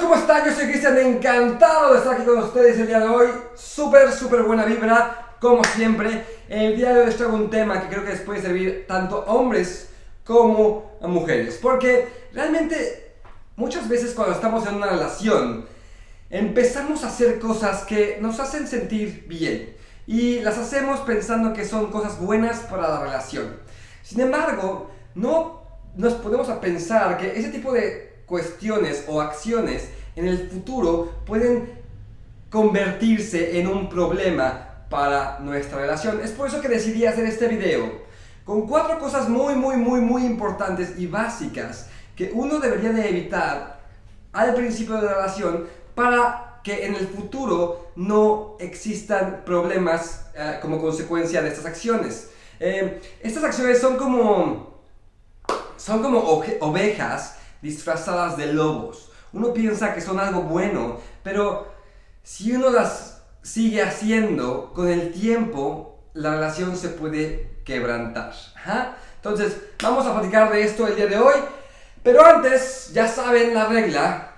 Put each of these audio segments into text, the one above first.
¿cómo están? Yo soy Cristian, encantado de estar aquí con ustedes el día de hoy. Súper, súper buena vibra, como siempre. El día de hoy les traigo un tema que creo que les puede servir tanto a hombres como a mujeres. Porque realmente muchas veces cuando estamos en una relación empezamos a hacer cosas que nos hacen sentir bien. Y las hacemos pensando que son cosas buenas para la relación. Sin embargo, no nos ponemos a pensar que ese tipo de cuestiones o acciones en el futuro pueden convertirse en un problema para nuestra relación. Es por eso que decidí hacer este video con cuatro cosas muy, muy, muy, muy importantes y básicas que uno debería de evitar al principio de la relación para que en el futuro no existan problemas eh, como consecuencia de estas acciones. Eh, estas acciones son como, son como ovejas disfrazadas de lobos. Uno piensa que son algo bueno, pero si uno las sigue haciendo, con el tiempo la relación se puede quebrantar. Entonces, vamos a platicar de esto el día de hoy. Pero antes, ya saben la regla.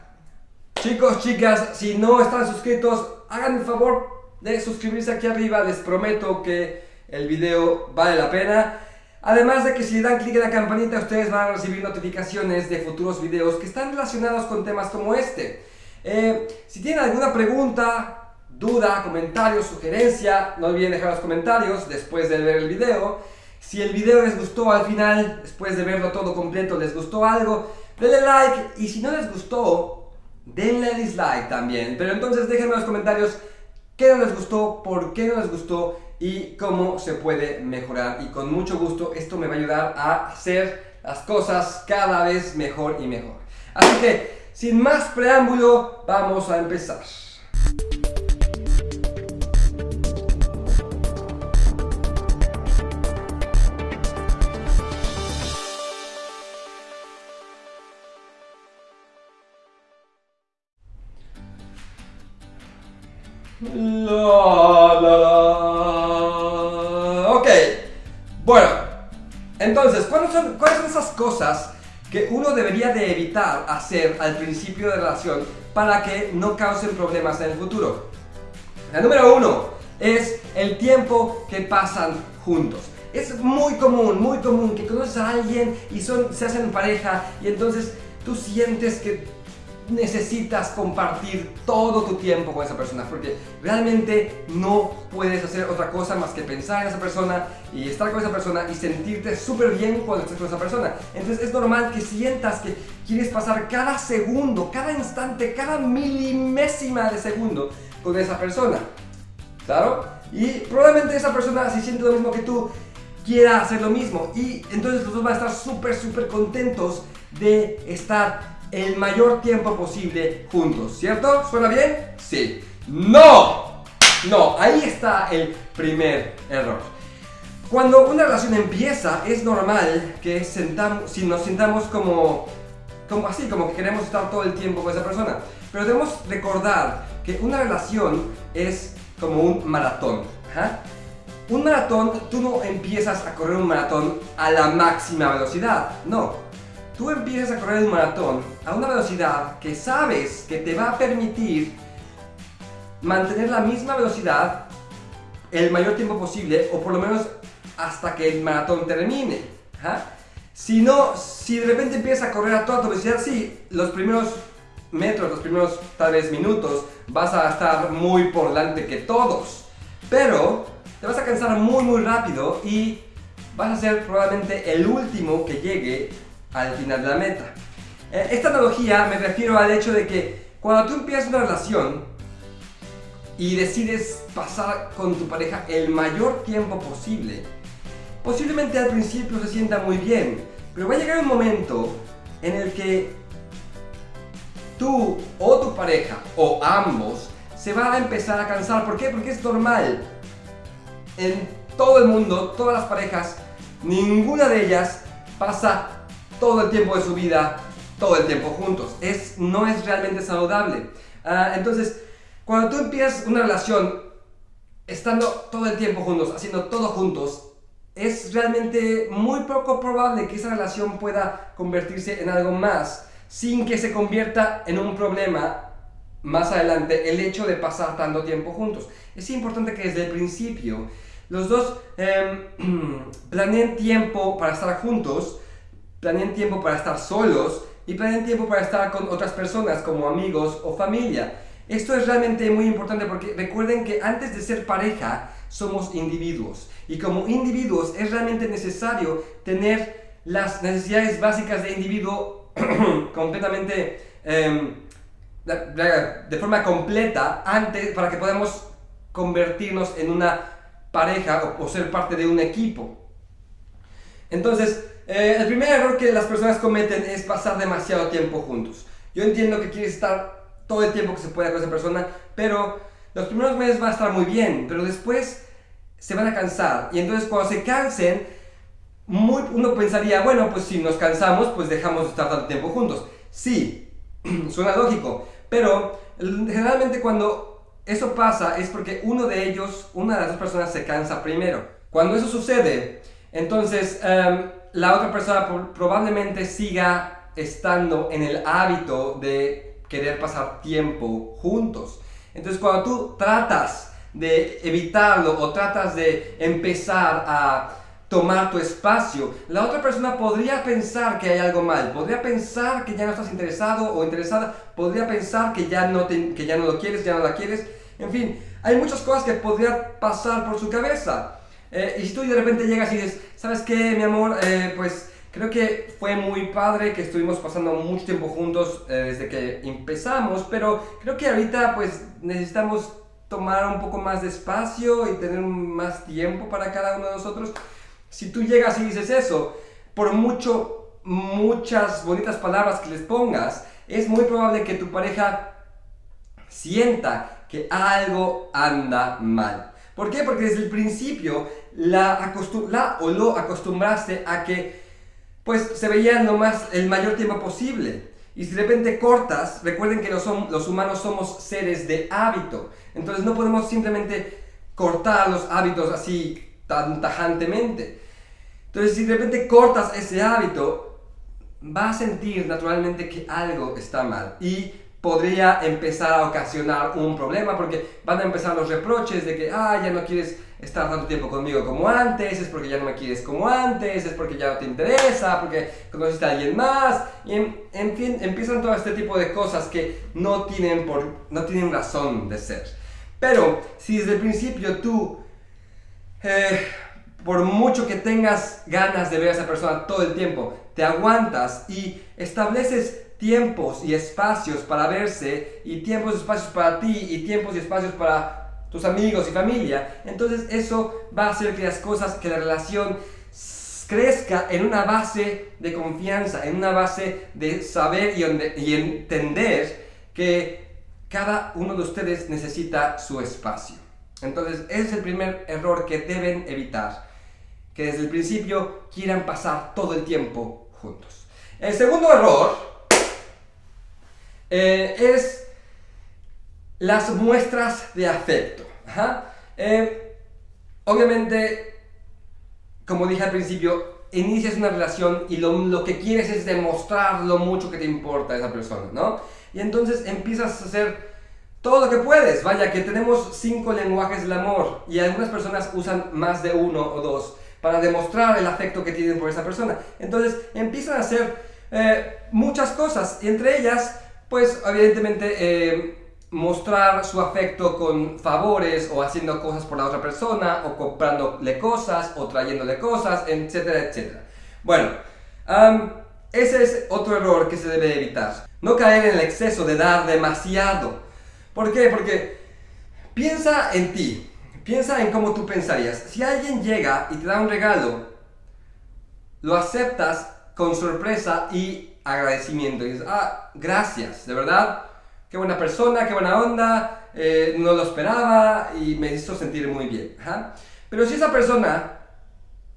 Chicos, chicas, si no están suscritos, hagan el favor de suscribirse aquí arriba. Les prometo que el video vale la pena. Además de que si le dan clic en la campanita ustedes van a recibir notificaciones de futuros videos que están relacionados con temas como este. Eh, si tienen alguna pregunta, duda, comentario, sugerencia, no olviden dejar los comentarios después de ver el video. Si el video les gustó al final, después de verlo todo completo, les gustó algo, denle like y si no les gustó, denle dislike también. Pero entonces déjenme en los comentarios qué no les gustó, por qué no les gustó y cómo se puede mejorar. Y con mucho gusto esto me va a ayudar a hacer las cosas cada vez mejor y mejor. Así que, sin más preámbulo, vamos a empezar. Que uno debería de evitar hacer al principio de relación para que no causen problemas en el futuro? La número uno es el tiempo que pasan juntos. Es muy común, muy común que conoces a alguien y son, se hacen pareja y entonces tú sientes que necesitas compartir todo tu tiempo con esa persona porque realmente no puedes hacer otra cosa más que pensar en esa persona y estar con esa persona y sentirte súper bien cuando estés con esa persona. Entonces es normal que sientas que quieres pasar cada segundo, cada instante, cada milimésima de segundo con esa persona. ¿Claro? Y probablemente esa persona si siente lo mismo que tú quiera hacer lo mismo y entonces los dos van a estar súper súper contentos de estar el mayor tiempo posible juntos, ¿cierto? ¿Suena bien? Sí. ¡No! No, ahí está el primer error. Cuando una relación empieza, es normal que sentamos, si nos sintamos como, como así, como que queremos estar todo el tiempo con esa persona. Pero debemos recordar que una relación es como un maratón. Un maratón, tú no empiezas a correr un maratón a la máxima velocidad, no tú empiezas a correr un maratón a una velocidad que sabes que te va a permitir mantener la misma velocidad el mayor tiempo posible o por lo menos hasta que el maratón termine. Si no, si de repente empiezas a correr a toda tu velocidad, sí, los primeros metros, los primeros tal vez minutos vas a estar muy por delante que todos. Pero te vas a cansar muy muy rápido y vas a ser probablemente el último que llegue al final de la meta. Eh, esta analogía me refiero al hecho de que cuando tú empiezas una relación y decides pasar con tu pareja el mayor tiempo posible, posiblemente al principio se sienta muy bien, pero va a llegar un momento en el que tú o tu pareja o ambos se va a empezar a cansar. ¿Por qué? Porque es normal. En todo el mundo, todas las parejas, ninguna de ellas pasa todo el tiempo de su vida, todo el tiempo juntos. Es, no es realmente saludable. Ah, entonces, cuando tú empiezas una relación estando todo el tiempo juntos, haciendo todo juntos, es realmente muy poco probable que esa relación pueda convertirse en algo más sin que se convierta en un problema más adelante el hecho de pasar tanto tiempo juntos. Es importante que desde el principio los dos em, planeen tiempo para estar juntos, planeen tiempo para estar solos y planeen tiempo para estar con otras personas como amigos o familia. Esto es realmente muy importante porque recuerden que antes de ser pareja somos individuos y como individuos es realmente necesario tener las necesidades básicas de individuo completamente em, de forma completa antes para que podamos convertirnos en una pareja o, ser parte de un equipo. Entonces, eh, el primer error que las personas cometen es pasar demasiado tiempo juntos. Yo entiendo que quieres estar todo el tiempo que se pueda con esa persona, pero los primeros meses va a estar muy bien, pero después se van a cansar. Y entonces cuando se cansen, muy, uno pensaría, bueno, pues si nos cansamos, pues dejamos de estar tanto tiempo juntos. Sí, suena lógico, pero generalmente cuando eso pasa es porque uno de ellos, una de las dos personas se cansa primero. Cuando eso sucede, entonces em, la otra persona probablemente siga estando en el hábito de querer pasar tiempo juntos. Entonces cuando tú tratas de evitarlo o tratas de empezar a tomar tu espacio. La otra persona podría pensar que hay algo mal, podría pensar que ya no estás interesado o interesada, podría pensar que ya no, que ya no lo quieres, ya no la quieres. En fin, hay muchas cosas que podrían pasar por su cabeza. Eh, y si tú de repente llegas y dices, ¿sabes qué, mi amor? Eh, pues creo que fue muy padre que estuvimos pasando mucho tiempo juntos eh, desde que empezamos, pero creo que ahorita pues necesitamos tomar un poco más de espacio y tener más tiempo para cada uno de nosotros. Si tú llegas y dices eso, por mucho, muchas bonitas palabras que les pongas, es muy probable que tu pareja sienta que algo anda mal. ¿Por qué? Porque desde el principio la, la o lo acostumbraste a que pues se veían lo más, el mayor tiempo posible. Y si de repente cortas, recuerden que los, los humanos somos seres de hábito. Entonces no podemos simplemente cortar los hábitos así tan tajantemente. Entonces, si de repente cortas ese hábito, va a sentir naturalmente que algo está mal y podría empezar a ocasionar un problema porque van a empezar los reproches de que, ah, ya no quieres estar tanto tiempo conmigo como antes, es porque ya no me quieres como antes, es porque ya no te interesa, porque conociste a alguien más, y en, fin, empiezan todo este tipo de cosas que no tienen, por, no tienen razón de ser. Pero si desde el principio tú, eh, por mucho que tengas ganas de ver a esa persona todo el tiempo, te aguantas y estableces tiempos y espacios para verse y tiempos y espacios para ti y tiempos y espacios para tus amigos y familia, entonces eso va a hacer que las cosas, que la relación crezca en una base de confianza, en una base de saber y, y entender que cada uno de ustedes necesita su espacio. Entonces, ese es el primer error que deben evitar. Que desde el principio quieran pasar todo el tiempo juntos. El segundo error eh, es las muestras de afecto. Eh, obviamente, como dije al principio, inicias una relación y lo, lo, que quieres es demostrar lo mucho que te importa a esa persona, ¿no? Y entonces empiezas a hacer todo lo que puedes. Vaya, que tenemos cinco lenguajes del amor y algunas personas usan más de uno o dos para demostrar el afecto que tienen por esa persona. Entonces empiezan a hacer eh, muchas cosas, y entre ellas, pues evidentemente eh, mostrar su afecto con favores o haciendo cosas por la otra persona o comprándole cosas o trayéndole cosas, etcétera, etcétera. Bueno, ese es otro error que se debe evitar. No caer en el exceso de dar demasiado. ¿Por qué? Porque piensa en ti, piensa en cómo tú pensarías. Si alguien llega y te da un regalo, lo aceptas con sorpresa y agradecimiento. Y dices, ah, gracias, de verdad, qué buena persona, qué buena onda, eh, no lo esperaba y me hizo sentir muy bien. Pero si esa persona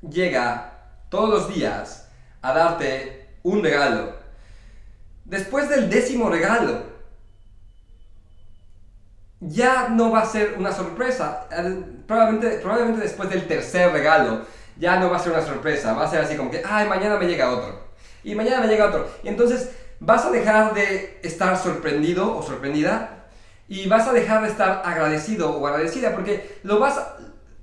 llega todos los días a darte un regalo después del décimo regalo, ya no va a ser una sorpresa. Probablemente, probablemente después del tercer regalo, ya no va a ser una sorpresa. Va a ser así como que, ay, mañana me llega otro. Y mañana me llega otro. Y entonces vas a dejar de estar sorprendido o sorprendida y vas a dejar de estar agradecido o agradecida porque lo vas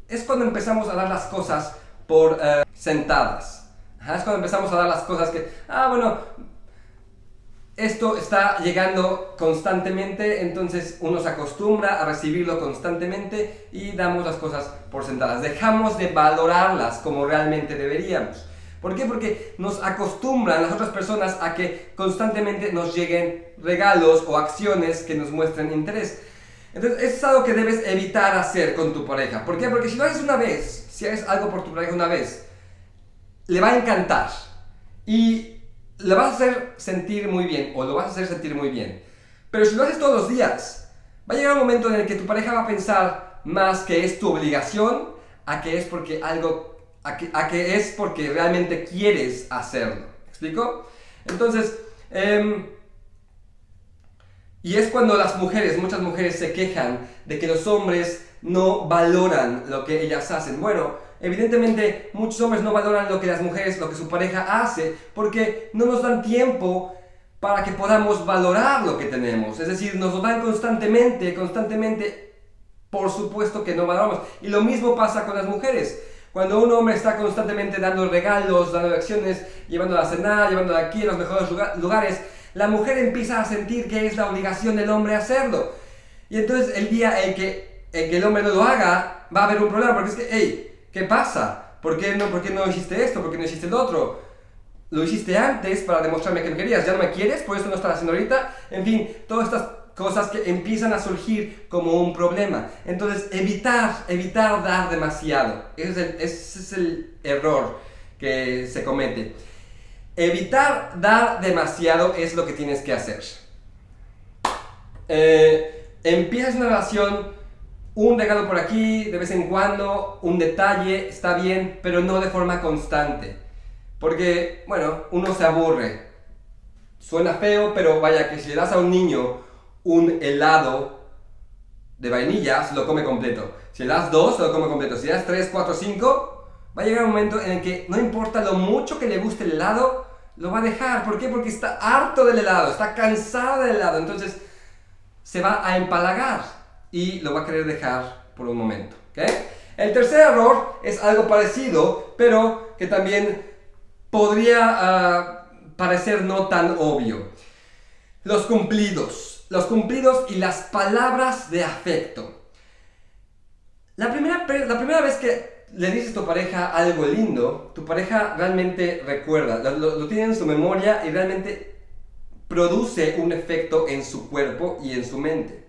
es cuando empezamos a dar las cosas por eh, sentadas. es cuando empezamos a dar las cosas que, ah, bueno, esto está llegando constantemente, entonces uno se acostumbra a recibirlo constantemente y damos las cosas por sentadas. Dejamos de valorarlas como realmente deberíamos. ¿Por qué? Porque nos acostumbran las otras personas a que constantemente nos lleguen regalos o acciones que nos muestren interés. Entonces, eso es algo que debes evitar hacer con tu pareja. ¿Por qué? Porque si lo haces una vez, si haces algo por tu pareja una vez, le va a encantar. Y le vas a hacer sentir muy bien, o lo vas a hacer sentir muy bien. Pero si lo haces todos los días, va a llegar un momento en el que tu pareja va a pensar más que es tu obligación, a que es porque algo, a que, es porque realmente quieres hacerlo. ¿Me? Entonces, eh, y es cuando las mujeres, muchas mujeres se quejan de que los hombres no valoran lo que ellas hacen. Bueno, evidentemente muchos hombres no valoran lo que las mujeres, lo que su pareja hace, porque no nos dan tiempo para que podamos valorar lo que tenemos. Es decir, nos lo dan constantemente, constantemente, por supuesto que no valoramos. Y lo mismo pasa con las mujeres. Cuando un hombre está constantemente dando regalos, dando acciones, llevándola a cenar, llevándola aquí a los mejores lugares, la mujer empieza a sentir que es la obligación del hombre hacerlo. Y entonces el día en que, el hombre no lo haga, va a haber un problema, porque es que, hey, ¿qué pasa? ¿Por qué, no, ¿Por qué no hiciste esto? ¿Por qué no hiciste lo otro? Lo hiciste antes para demostrarme que no querías, ya no me quieres, por eso no estás haciendo ahorita. En fin, todas estas cosas que empiezan a surgir como un problema. Entonces, evitar, evitar dar demasiado. ese es el error que se comete. Evitar dar demasiado es lo que tienes que hacer. Eh, empiezas una relación, un regalo por aquí, de vez en cuando, un detalle, está bien, pero no de forma constante. Porque, bueno, uno se aburre. Suena feo, pero vaya que si le das a un niño un helado de vainilla, lo come completo. Si le das dos, se lo come completo. Si le das tres, cuatro, cinco, va a llegar un momento en el que no importa lo mucho que le guste el helado, lo va a dejar. ¿Por qué? Porque está harto del helado, está cansado del helado. Entonces se va a empalagar y lo va a querer dejar por un momento. El tercer error es algo parecido, pero que también podría ah, parecer no tan obvio. Los cumplidos. Los cumplidos y las palabras de afecto. La primera, la primera vez que le dices a tu pareja algo lindo, tu pareja realmente recuerda, lo, tiene en su memoria y realmente produce un efecto en su cuerpo y en su mente.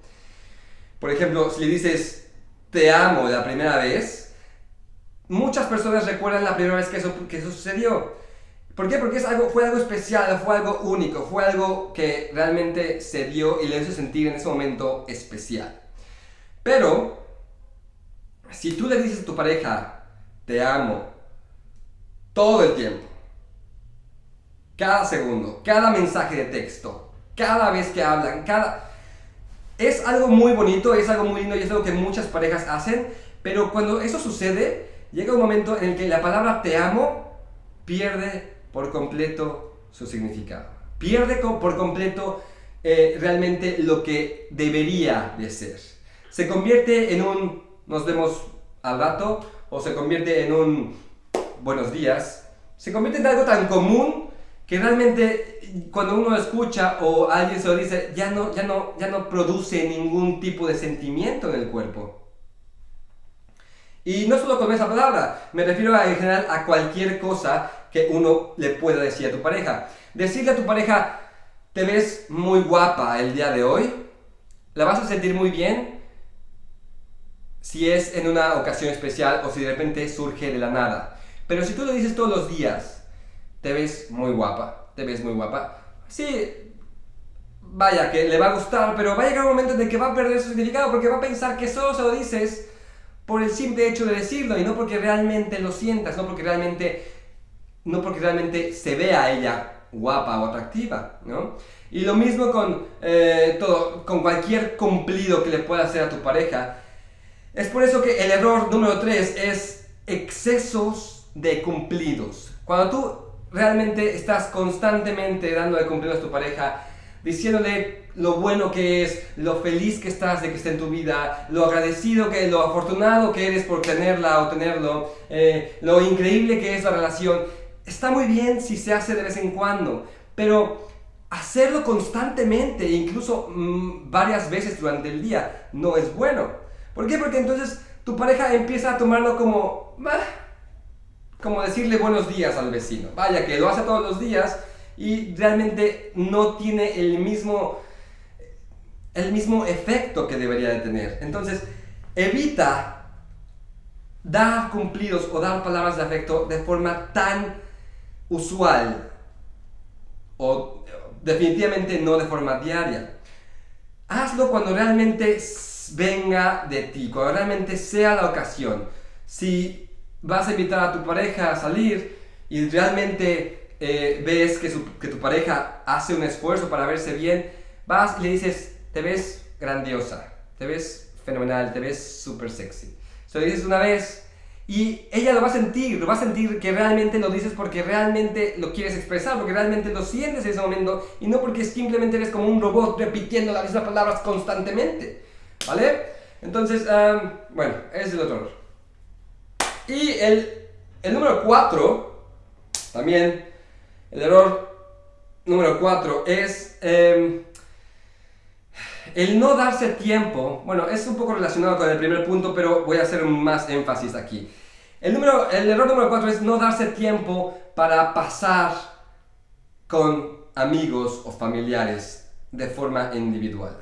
Por ejemplo, si le dices te amo la primera vez, muchas personas recuerdan la primera vez que eso, que eso sucedió. ¿Por qué? Porque es algo, fue algo especial, fue algo único, fue algo que realmente se dio y le hizo sentir en ese momento especial. Pero si tú le dices a tu pareja, te amo, todo el tiempo, cada segundo, cada mensaje de texto, cada vez que hablan, cada... Es algo muy bonito, es algo muy lindo y es algo que muchas parejas hacen, pero cuando eso sucede, llega un momento en el que la palabra te amo pierde por completo su significado. Pierde por completo eh, realmente lo que debería de ser. Se convierte en un nos vemos al rato o se convierte en un buenos días, se convierte en algo tan común que realmente cuando uno escucha o alguien se lo dice, ya no, ya, no, ya no produce ningún tipo de sentimiento en el cuerpo. Y no solo con esa palabra, me refiero en general a cualquier cosa que uno le pueda decir a tu pareja. Decirle a tu pareja, te ves muy guapa el día de hoy, la vas a sentir muy bien, si es en una ocasión especial o si de repente surge de la nada. Pero si tú lo dices todos los días, te ves muy guapa, te ves muy guapa. Sí, vaya, que le va a gustar, pero va a llegar un momento en el que va a perder su significado porque va a pensar que solo se lo dices por el simple hecho de decirlo y no porque realmente lo sientas, no porque realmente, no porque realmente se vea a ella guapa o atractiva, ¿no? Y lo mismo con eh, todo, con cualquier cumplido que le pueda hacer a tu pareja. Es por eso que el error número 3 es excesos de cumplidos. Cuando tú realmente estás constantemente dándole cumplidos a tu pareja, diciéndole lo bueno que es, lo feliz que estás de que esté en tu vida, lo agradecido que, lo afortunado que eres por tenerla o tenerlo, eh, lo increíble que es la relación. Está muy bien si se hace de vez en cuando, pero hacerlo constantemente, incluso mm, varias veces durante el día, no es bueno. ¿Por qué? Porque entonces tu pareja empieza a tomarlo como, como decirle buenos días al vecino. Vaya, que lo hace todos los días y realmente no tiene el mismo, el mismo efecto que debería de tener. Entonces, evita dar cumplidos o dar palabras de afecto de forma tan usual o definitivamente no de forma diaria. Hazlo cuando realmente venga de ti, cuando realmente sea la ocasión. Si vas a invitar a tu pareja a salir y realmente eh, ves que, tu pareja hace un esfuerzo para verse bien, vas y le dices, te ves grandiosa, te ves fenomenal, te ves súper sexy. Se lo dices una vez, y ella lo va a sentir, lo va a sentir que realmente lo dices porque realmente lo quieres expresar, porque realmente lo sientes en ese momento y no porque simplemente eres como un robot repitiendo las mismas palabras constantemente. ¿Vale? Entonces, bueno, ese es el otro Y el, el número 4, también, el error número 4 es em, el no darse tiempo, bueno, es un poco relacionado con el primer punto, pero voy a hacer más énfasis aquí. El, número, el error número 4 es no darse tiempo para pasar con amigos o familiares de forma individual.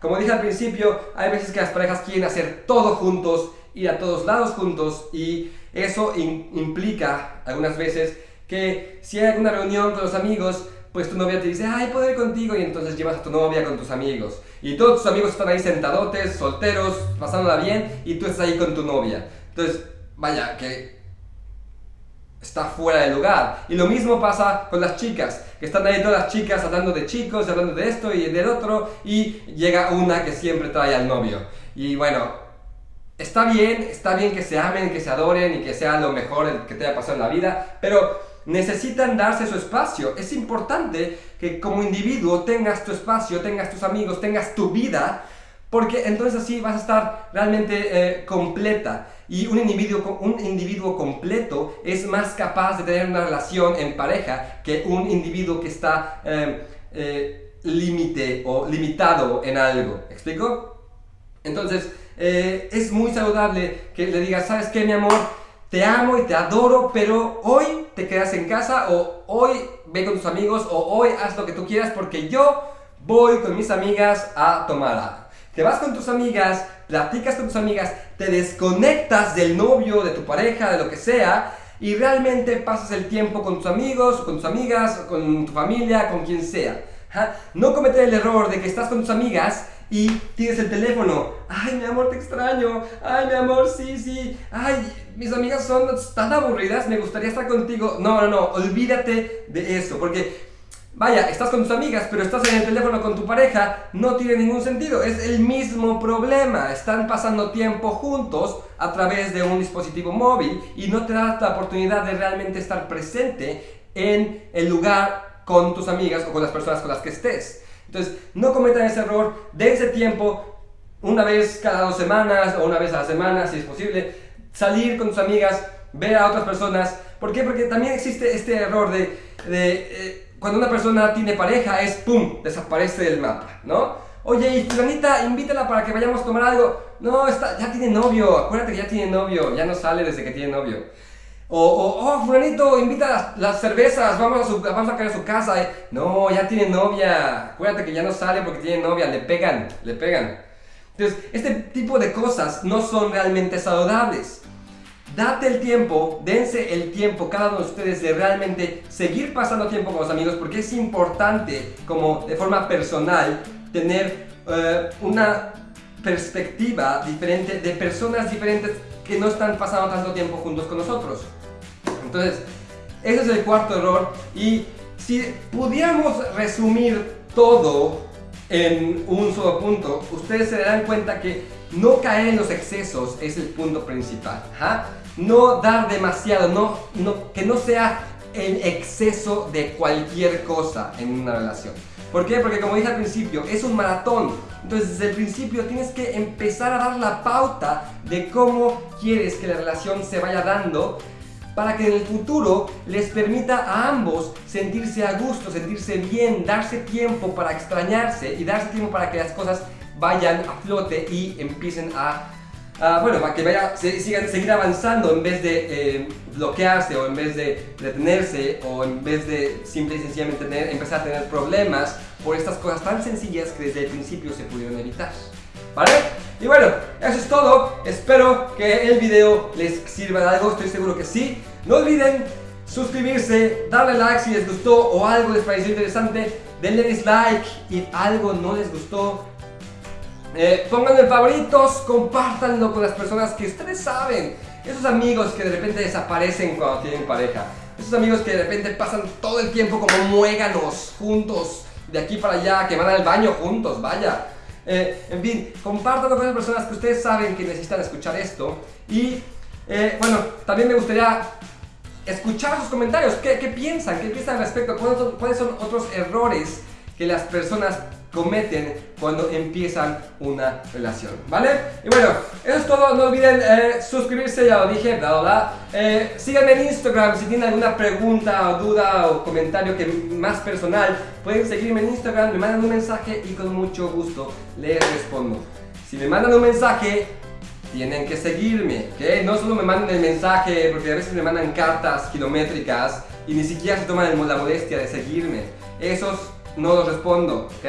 Como dije al principio, hay veces que las parejas quieren hacer todo juntos, ir a todos lados juntos y eso implica algunas veces que si hay alguna reunión con los amigos, pues tu novia te dice, ay, puedo ir contigo, y entonces llevas a tu novia con tus amigos. Y todos tus amigos están ahí sentadotes, solteros, pasándola bien, y tú estás ahí con tu novia. Entonces, vaya, que está fuera de lugar. Y lo mismo pasa con las chicas, que están ahí todas las chicas hablando de chicos, hablando de esto y del otro, y llega una que siempre trae al novio. Y bueno, está bien, está bien que se amen, que se adoren y que sea lo mejor que te haya pasado en la vida, pero necesitan darse su espacio. Es importante que como individuo tengas tu espacio, tengas tus amigos, tengas tu vida, porque entonces así vas a estar realmente eh, completa. Y un individuo, un individuo completo es más capaz de tener una relación en pareja que un individuo que está em, eh, límite o limitado en algo. ¿Explico? Entonces, eh, es muy saludable que le digas, ¿sabes qué, mi amor? Te amo y te adoro, pero hoy te quedas en casa o hoy ve con tus amigos o hoy haz lo que tú quieras porque yo voy con mis amigas a tomar algo. Te vas con tus amigas, platicas con tus amigas, te desconectas del novio, de tu pareja, de lo que sea y realmente pasas el tiempo con tus amigos, con tus amigas, con tu familia, con quien sea. No cometer el error de que estás con tus amigas y tienes el teléfono. Ay, mi amor, te extraño. Ay, mi amor, sí, sí. Ay, mis amigas son tan aburridas, me gustaría estar contigo. No, no, no, olvídate de eso, porque vaya, estás con tus amigas, pero estás en el teléfono con tu pareja, no tiene ningún sentido. Es el mismo problema. Están pasando tiempo juntos a través de un dispositivo móvil y no te da la oportunidad de realmente estar presente en el lugar con tus amigas o con las personas con las que estés. Entonces, no cometan ese error, dense tiempo, una vez cada dos semanas o una vez a la semana, si es posible, salir con tus amigas, ver a otras personas. ¿Por qué? Porque también existe este error de, eh, cuando una persona tiene pareja es ¡pum! desaparece del mapa, ¿no? Oye, y fulanita, invítala para que vayamos a tomar algo. No, está, ya tiene novio, acuérdate que ya tiene novio, ya no sale desde que tiene novio. O, oh, fulanito, invita las, cervezas, vamos a, su, vamos a caer a su casa. No, ya tiene novia. Acuérdate que ya no sale porque tiene novia, le pegan, le pegan. Entonces, este tipo de cosas no son realmente saludables. Date el tiempo, dense el tiempo cada uno de ustedes de realmente seguir pasando tiempo con los amigos porque es importante como de forma personal tener eh, una perspectiva diferente de personas diferentes que no están pasando tanto tiempo juntos con nosotros. Entonces, ese es el cuarto error y si pudiéramos resumir todo en un solo punto, ustedes se darán cuenta que no caer en los excesos es el punto principal. No dar demasiado, no, no, que no sea el exceso de cualquier cosa en una relación. ¿Por qué? Porque como dije al principio, es un maratón. Entonces desde el principio tienes que empezar a dar la pauta de cómo quieres que la relación se vaya dando para que en el futuro les permita a ambos sentirse a gusto, sentirse bien, darse tiempo para extrañarse y darse tiempo para que las cosas vayan a flote y empiecen a bueno, para que vaya, se, sigan, seguir avanzando en vez de eh, bloquearse o en vez de detenerse o en vez de simple y sencillamente tener, empezar a tener problemas por estas cosas tan sencillas que desde el principio se pudieron evitar. ¿Vale? Y bueno, eso es todo. Espero que el video les sirva de algo, estoy seguro que sí. No olviden suscribirse, darle like si les gustó o algo les pareció interesante, denle dislike y algo no les gustó, eh, pónganlo en favoritos, compártanlo con las personas que ustedes saben. Esos amigos que de repente desaparecen cuando tienen pareja. Esos amigos que de repente pasan todo el tiempo como muéganos juntos, de aquí para allá, que van al baño juntos, vaya. Eh, en fin, compártanlo con las personas que ustedes saben que necesitan escuchar esto. Y eh, bueno, también me gustaría escuchar sus comentarios. ¿Qué, piensan? ¿Qué piensan al respecto? ¿Cuáles son otros errores que las personas cometen cuando empiezan una relación, ¿vale? Y bueno, eso es todo, no olviden eh, suscribirse, ya lo dije, bla bla bla. Eh, síganme en Instagram si tienen alguna pregunta o duda o comentario que más personal, pueden seguirme en Instagram, me mandan un mensaje y con mucho gusto les respondo. Si me mandan un mensaje, tienen que seguirme, ¿ok? No solo me manden el mensaje, porque a veces me mandan cartas kilométricas y ni siquiera se toman la molestia de seguirme. Esos no los respondo, ¿ok?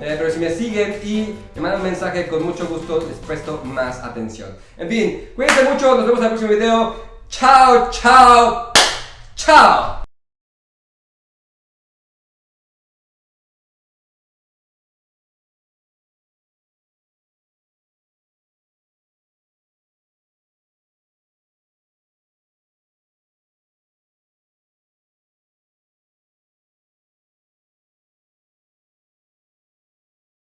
Eh, pero si me siguen y me mandan un mensaje, con mucho gusto les presto más atención. En fin, cuídense mucho, nos vemos en el próximo video. Chao, chao, chao.